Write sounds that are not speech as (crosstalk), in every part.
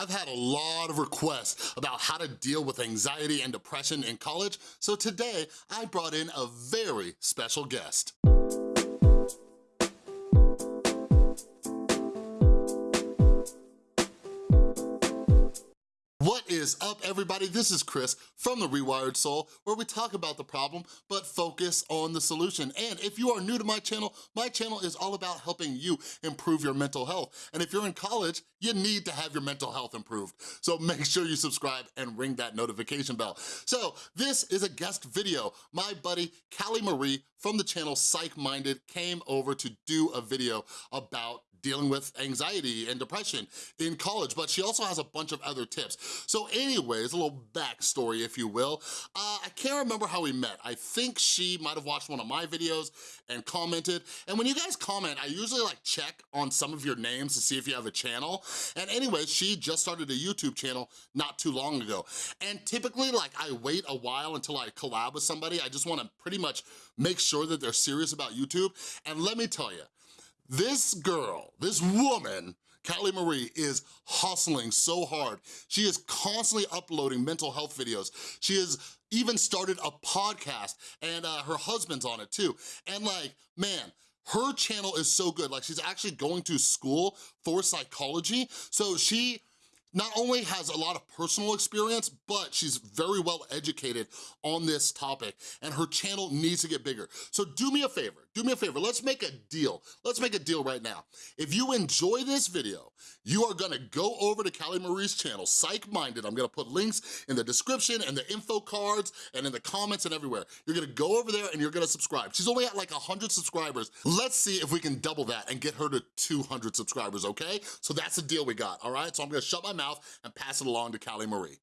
I've had a lot of requests about how to deal with anxiety and depression in college, so today I brought in a very special guest. Is up, everybody? This is Chris from The Rewired Soul, where we talk about the problem, but focus on the solution. And if you are new to my channel, my channel is all about helping you improve your mental health. And if you're in college, you need to have your mental health improved. So make sure you subscribe and ring that notification bell. So this is a guest video. My buddy, Callie Marie from the channel Psych Minded came over to do a video about dealing with anxiety and depression in college, but she also has a bunch of other tips. So anyways, a little backstory, if you will. Uh, I can't remember how we met. I think she might have watched one of my videos and commented. And when you guys comment, I usually like check on some of your names to see if you have a channel. And anyways, she just started a YouTube channel not too long ago. And typically, like, I wait a while until I collab with somebody. I just wanna pretty much make sure that they're serious about YouTube. And let me tell you, this girl, this woman, Callie Marie is hustling so hard. She is constantly uploading mental health videos. She has even started a podcast and uh, her husband's on it too. And like, man, her channel is so good. Like she's actually going to school for psychology. So she not only has a lot of personal experience, but she's very well educated on this topic and her channel needs to get bigger. So do me a favor, do me a favor, let's make a deal. Let's make a deal right now. If you enjoy this video, you are gonna go over to Callie Marie's channel, Psych Minded. I'm gonna put links in the description and the info cards and in the comments and everywhere. You're gonna go over there and you're gonna subscribe. She's only at like 100 subscribers. Let's see if we can double that and get her to 200 subscribers, okay? So that's the deal we got, all right? So I'm gonna shut my mouth and pass it along to Callie Marie.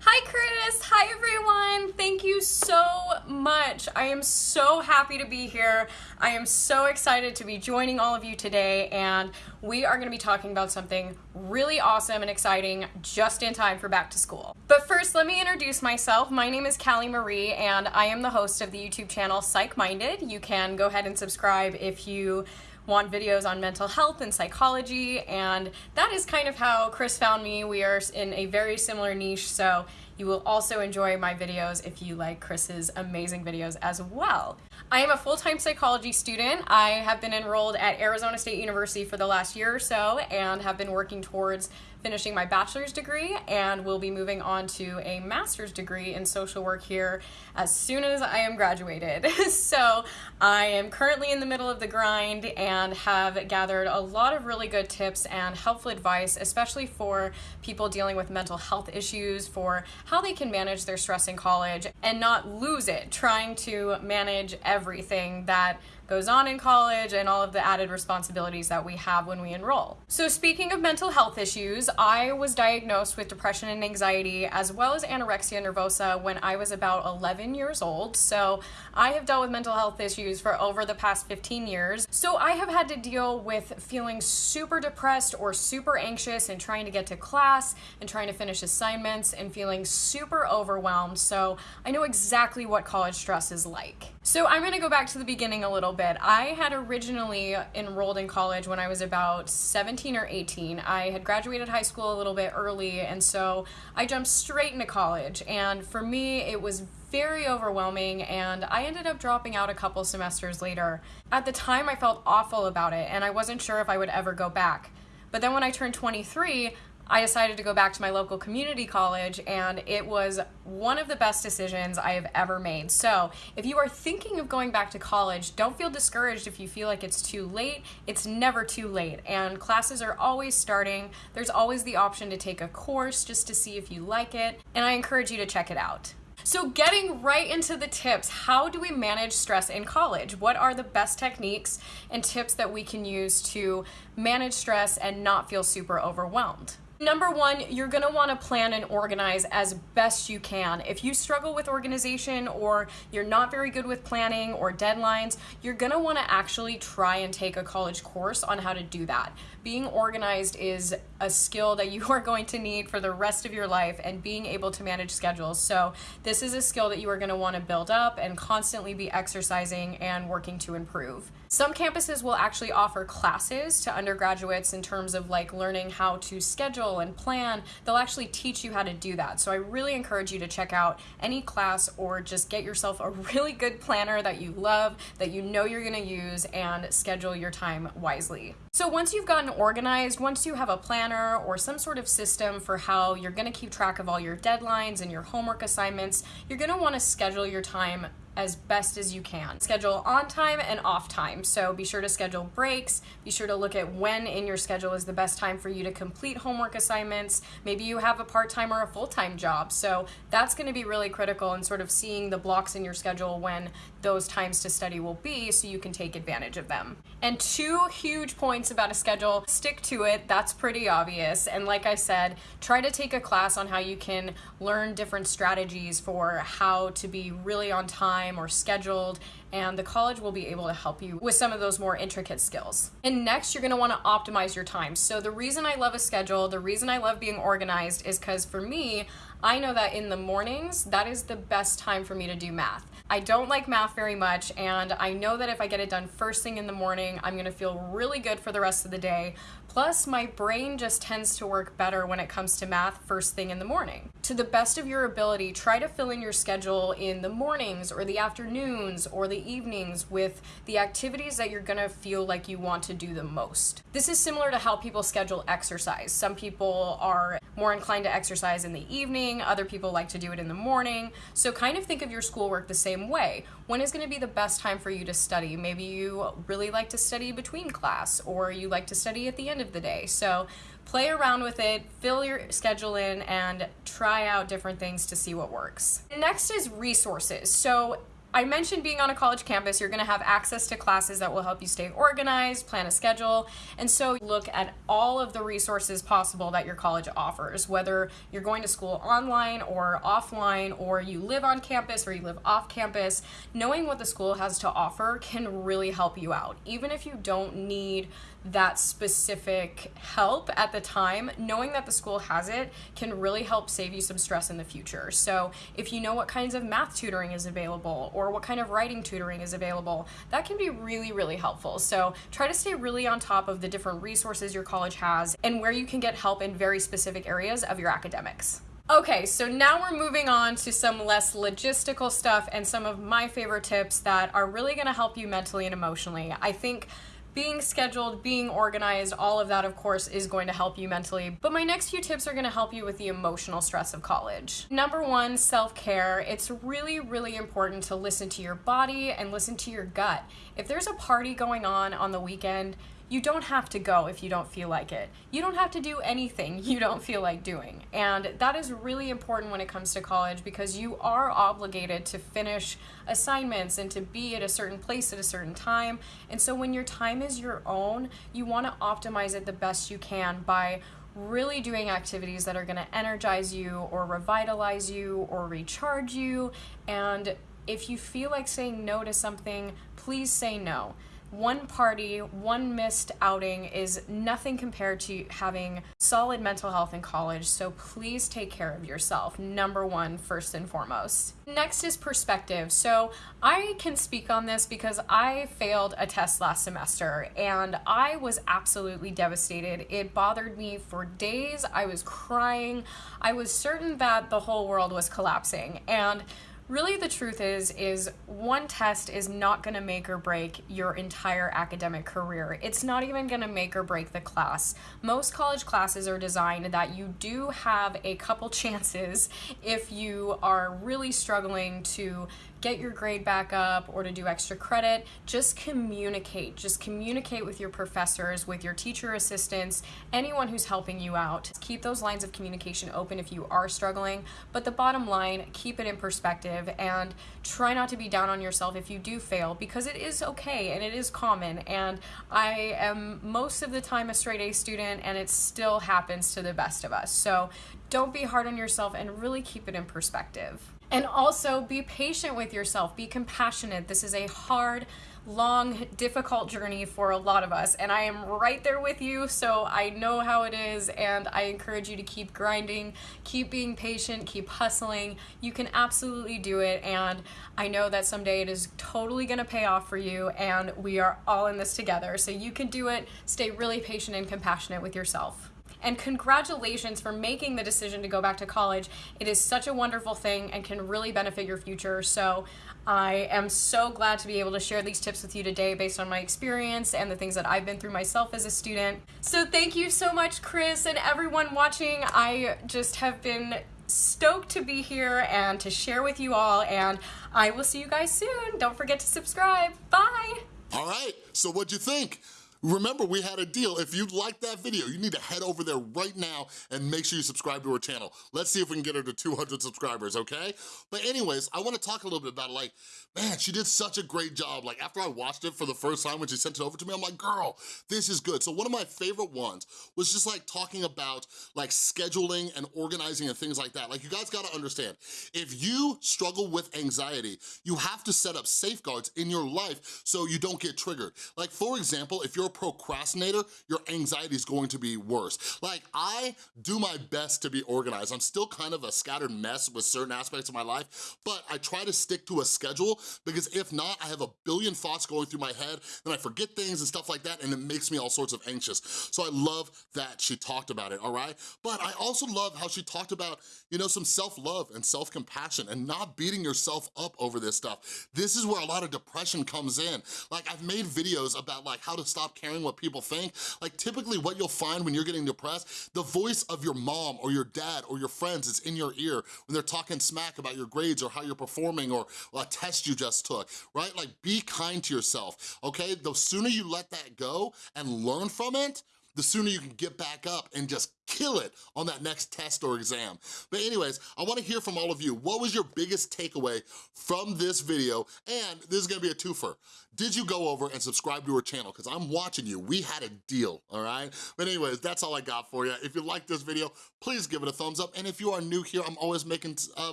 Hi Chris, hi everyone. Thank you so much. I am so happy to be here. I am so excited to be joining all of you today and we are gonna be talking about something really awesome and exciting just in time for back to school. But first, let me introduce myself. My name is Callie Marie and I am the host of the YouTube channel Psych Minded. You can go ahead and subscribe if you want videos on mental health and psychology, and that is kind of how Chris found me. We are in a very similar niche, so you will also enjoy my videos if you like Chris's amazing videos as well. I am a full-time psychology student. I have been enrolled at Arizona State University for the last year or so and have been working towards finishing my bachelor's degree and will be moving on to a master's degree in social work here as soon as I am graduated. (laughs) so I am currently in the middle of the grind and have gathered a lot of really good tips and helpful advice, especially for people dealing with mental health issues, for how they can manage their stress in college and not lose it trying to manage everything that goes on in college and all of the added responsibilities that we have when we enroll. So speaking of mental health issues, I was diagnosed with depression and anxiety as well as anorexia nervosa when I was about 11 years old. So I have dealt with mental health issues for over the past 15 years. So I have had to deal with feeling super depressed or super anxious and trying to get to class and trying to finish assignments and feeling super overwhelmed. So I know exactly what college stress is like. So I'm gonna go back to the beginning a little bit. I had originally enrolled in college when I was about 17 or 18. I had graduated high school a little bit early, and so I jumped straight into college. And for me, it was very overwhelming, and I ended up dropping out a couple semesters later. At the time, I felt awful about it, and I wasn't sure if I would ever go back. But then when I turned 23, I decided to go back to my local community college and it was one of the best decisions I have ever made. So if you are thinking of going back to college, don't feel discouraged if you feel like it's too late. It's never too late and classes are always starting. There's always the option to take a course just to see if you like it and I encourage you to check it out. So getting right into the tips, how do we manage stress in college? What are the best techniques and tips that we can use to manage stress and not feel super overwhelmed? Number one, you're gonna wanna plan and organize as best you can. If you struggle with organization or you're not very good with planning or deadlines, you're gonna wanna actually try and take a college course on how to do that. Being organized is a skill that you (laughs) are going to need for the rest of your life and being able to manage schedules. So this is a skill that you are gonna wanna build up and constantly be exercising and working to improve. Some campuses will actually offer classes to undergraduates in terms of like learning how to schedule schedule and plan, they'll actually teach you how to do that. So I really encourage you to check out any class or just get yourself a (laughs) really good planner that you love, that you know you're gonna use, and schedule your time wisely. So once you've gotten organized, once you have a planner or some sort of system for how you're gonna keep track of all your deadlines and your homework assignments, you're gonna wanna schedule your time as best as you can. Schedule on time and off time. So be sure to schedule breaks. Be sure to look at when in your schedule is the best time for you to complete homework assignments. Maybe you have a part-time or a full-time job. So that's going to be really critical in sort of seeing the blocks in your schedule when those times to study will be so you can take advantage of them. And two huge points about a schedule, stick to it. That's pretty obvious. And like I said, try to take a class on how you can learn different strategies for how to be really on time or scheduled and the college will be able to help you with some of those more intricate skills. And next, you're gonna wanna optimize your time. So the reason I love a schedule, the reason I love being organized is because for me, I know that in the mornings, that is the best time for me to do math. I don't like math very much, and I know that if I get it done first thing in the morning, I'm gonna feel really good for the rest of the day. Plus, my brain just tends to work better when it comes to math first thing in the morning. To the best of your ability, try to fill in your schedule in the mornings or the afternoons or the evenings with the activities that you're gonna feel like you want to do the most. This is similar to how people schedule exercise. Some people are more inclined to exercise in the evening, other people like to do it in the morning. So kind of think of your schoolwork the same way. When is gonna be the best time for you to study? Maybe you really like to study between class or you like to study at the end of the day. So play around with it, fill your schedule in, and try out different things to see what works. Next is resources. So I mentioned being on a college campus, you're going to have access to classes that will help you stay organized, plan a schedule, and so look at all of the resources possible that your college offers, whether you're going to school online or offline, or you live on campus or you live off campus. Knowing what the school has to offer can really help you out. Even if you don't need that specific help at the time, knowing that the school has it can really help save you some stress in the future. So if you know what kinds of math tutoring is available or what kind of writing tutoring is available, that can be really, really helpful. So try to stay really on top of the different resources your college has and where you can get help in very specific areas of your academics. Okay, so now we're moving on to some less logistical stuff and some of my favorite tips that are really gonna help you mentally and emotionally. I think being scheduled, being organized, all of that, of course, is going to help you mentally. But my next few tips are going to help you with the emotional stress of college. Number one, self care. It's really, really important to listen to your body and listen to your gut. If there's a party going on on the weekend, you don't have to go if you don't feel like it. You don't have to do anything (laughs) you don't feel like doing. And that is really important when it comes to college because you are obligated to finish assignments and to be at a certain place at a certain time. And so when your time is your own, you want to optimize it the best you can by really doing activities that are going to energize you or revitalize you or recharge you. And if you feel like saying no to something, please say no one party, one missed outing is nothing compared to having solid mental health in college. So please take care of yourself. Number one, first and foremost. Next is perspective. So I can speak on this because I failed a test last semester and I was absolutely devastated. It bothered me for days. I was crying. I was certain that the whole world was collapsing. And really the truth is is one test is not going to make or break your entire academic career. It's not even going to make or break the class. Most college classes are designed that you do have a couple (laughs) chances if you are really struggling to get your grade back up or to do extra credit, just communicate. Just communicate with your professors, with your teacher assistants, anyone who's helping you out. Keep those lines of communication open if you are struggling, but the bottom line, keep it in perspective and try not to be down on yourself if you do fail because it is okay and it is common and I am most of the time a straight A student and it still happens to the best of us. So don't be hard on yourself and really keep it in perspective. And also be patient with yourself, be compassionate. This is a hard, long, difficult journey for a lot of us, and I am right there with you, so I know how it is, and I encourage you to keep grinding, keep being patient, keep hustling. You can absolutely do it, and I know that someday it is totally gonna pay off for you, and we are all in this together, so you can do it. Stay really patient and compassionate with yourself. And congratulations for making the decision to go back to college. It is such a wonderful thing and can really benefit your future. So I am so glad to be able to share these tips with you today based on my experience and the things that I've been through myself as a student. So thank you so much, Chris, and everyone watching. I just have been stoked to be here and to share with you all, and I will see you guys soon. Don't forget to subscribe. Bye! All right, so what'd you think? Remember, we had a deal. If you liked that video, you need to head over there right now and make sure you subscribe to her channel. Let's see if we can get her to 200 subscribers, okay? But anyways, I wanna talk a little bit about. Like, man, she did such a great job. Like, after I watched it for the first time when she sent it over to me, I'm like, girl, this is good. So one of my favorite ones was just like talking about like scheduling and organizing and things like that. Like, you guys gotta understand, if you struggle with anxiety, you have to set up safeguards in your life so you don't get triggered. Like, for example, if you're a procrastinator, your anxiety is going to be worse. Like, I do my best to be organized. I'm still kind of a scattered mess with certain aspects of my life, but I try to stick to a schedule because if not, I have a billion thoughts going through my head, and I forget things and stuff like that, and it makes me all sorts of anxious. So I love that she talked about it, all right? But I also love how she talked about, you know, some self-love and self-compassion and not beating yourself up over this stuff. This is where a lot of depression comes in. Like, I've made videos about like how to stop caring what people think. Like, typically what you'll find when you're getting depressed, the voice of your mom or your dad or your friends is in your ear when they're talking smack about your grades or how you're performing or a test you just took, right? Like, be kind to yourself, okay? The sooner you let that go and learn from it, the sooner you can get back up and just kill it on that next test or exam. But anyways, I wanna hear from all of you. What was your biggest takeaway from this video? And this is gonna be a twofer. Did you go over and subscribe to her channel? Because I'm watching you. We had a deal, all right? But anyways, that's all I got for you. If you like this video, please give it a thumbs up. And if you are new here, I'm always making uh,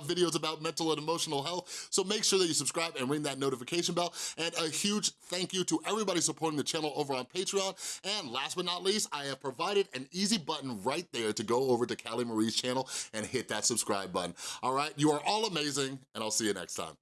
videos about mental and emotional health. So make sure that you subscribe and ring that notification bell. And a huge thank you to everybody supporting the channel over on Patreon. And last but not least, I have provided an easy button right there to go over to Callie Marie's channel and hit that subscribe button. All right, you are all amazing, and I'll see you next time.